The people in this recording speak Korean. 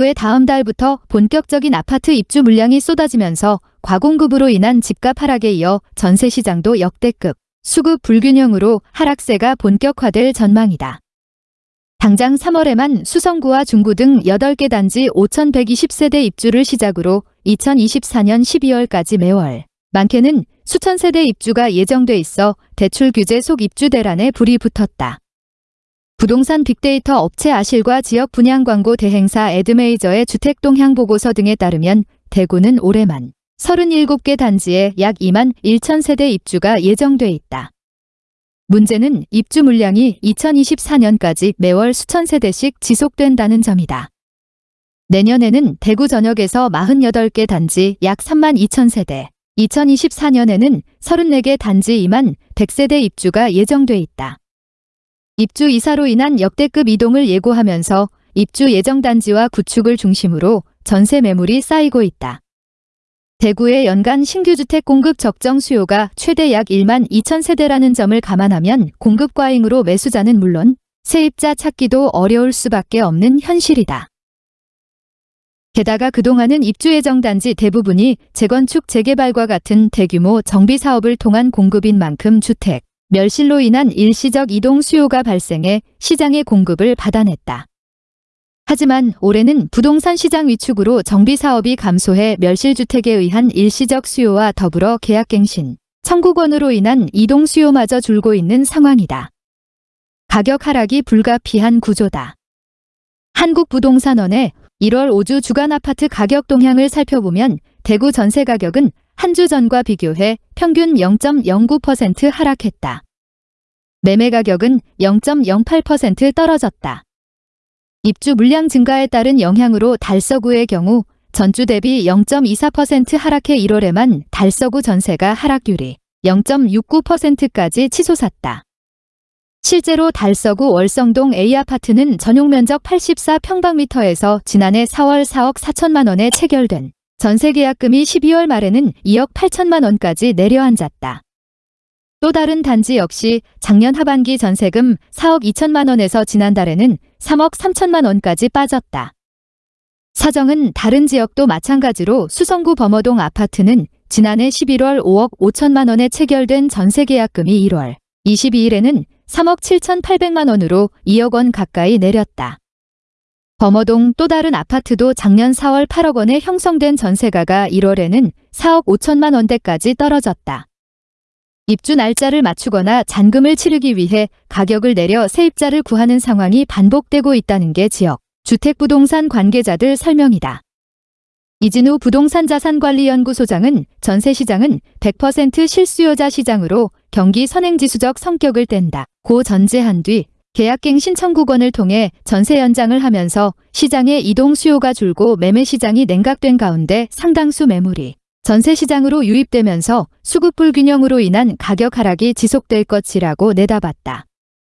왜 다음 달부터 본격적인 아파트 입주 물량이 쏟아지면서 과공급으로 인한 집값 하락에 이어 전세 시장도 역대급 수급 불균형으로 하락세가 본격화될 전망이다. 당장 3월에만 수성구와 중구 등 8개 단지 5,120세대 입주를 시작으로 2024년 12월까지 매월 많게는 수천 세대 입주가 예정돼 있어 대출 규제 속 입주 대란에 불이 붙었다. 부동산 빅데이터 업체 아실과 지역 분양 광고 대행사 에드메이저의 주택 동향 보고서 등에 따르면 대구는 올해만 37개 단지에 약 2만 1천 세대 입주가 예정돼 있다. 문제는 입주 물량이 2024년까지 매월 수천 세대씩 지속된다는 점이다. 내년에는 대구 전역에서 48개 단지 약 3만 2천 세대, 2024년에는 34개 단지 2만 100세대 입주가 예정돼 있다. 입주 이사로 인한 역대급 이동을 예고하면서 입주 예정 단지와 구축을 중심으로 전세 매물이 쌓이고 있다. 대구의 연간 신규 주택 공급 적정 수요가 최대 약 1만 2천 세대라는 점을 감안하면 공급 과잉으로 매수자는 물론 세입자 찾기도 어려울 수밖에 없는 현실이다. 게다가 그동안은 입주 예정 단지 대부분이 재건축 재개발과 같은 대규모 정비 사업을 통한 공급인 만큼 주택, 멸실로 인한 일시적 이동 수요가 발생해 시장의 공급을 받아냈다. 하지만 올해는 부동산 시장 위축으로 정비 사업이 감소해 멸실주택에 의한 일시적 수요와 더불어 계약갱신, 청구권으로 인한 이동 수요마저 줄고 있는 상황이다. 가격 하락이 불가피한 구조다. 한국부동산원의 1월 5주 주간 아파트 가격 동향을 살펴보면 대구 전세 가격은 한 주 전과 비교해 평균 0.09% 하락했다. 매매 가격은 0.08% 떨어졌다. 입주 물량 증가에 따른 영향으로 달서구의 경우 전주 대비 0.24% 하락해 1월에만 달서구 전세가 하락률이 0.69%까지 치솟았다. 실제로 달서구 월성동 A아파트는 전용 면적 84평방미터에서 지난해 4월 4억 4천만 원에 체결된 전세계약금이 12월 말에는 2억 8천만 원까지 내려앉았다. 또 다른 단지 역시 작년 하반기 전세금 4억 2천만 원에서 지난달에는 3억 3천만 원까지 빠졌다. 사정은 다른 지역도 마찬가지로 수성구 범어동 아파트는 지난해 11월 5억 5천만 원에 체결된 전세계약금이 1월 22일에는 3억 7천 8백만 원으로 2억 원 가까이 내렸다. 범어동 또 다른 아파트도 작년 4월 8억 원에 형성된 전세가가 1월에는 4억 5천만 원대까지 떨어졌다. 입주 날짜를 맞추거나 잔금을 치르기 위해 가격을 내려 세입자를 구하는 상황이 반복되고 있다는 게 지역 주택부동산 관계자들 설명이다. 이진우 부동산자산관리연구소장은 전세시장은 100% 실수요자 시장으로 경기 선행지수적 성격을 뗀다. 고 전제한 뒤 계약갱 신 청구권을 통해 전세 연장을 하면서 시장의 이동 수요가 줄고 매매 시장이 냉각된 가운데 상당수 매물이 전세 시장으로 유입되면서 수급 불균형으로 인한 가격 하락이 지속될 것이라고 내다봤다.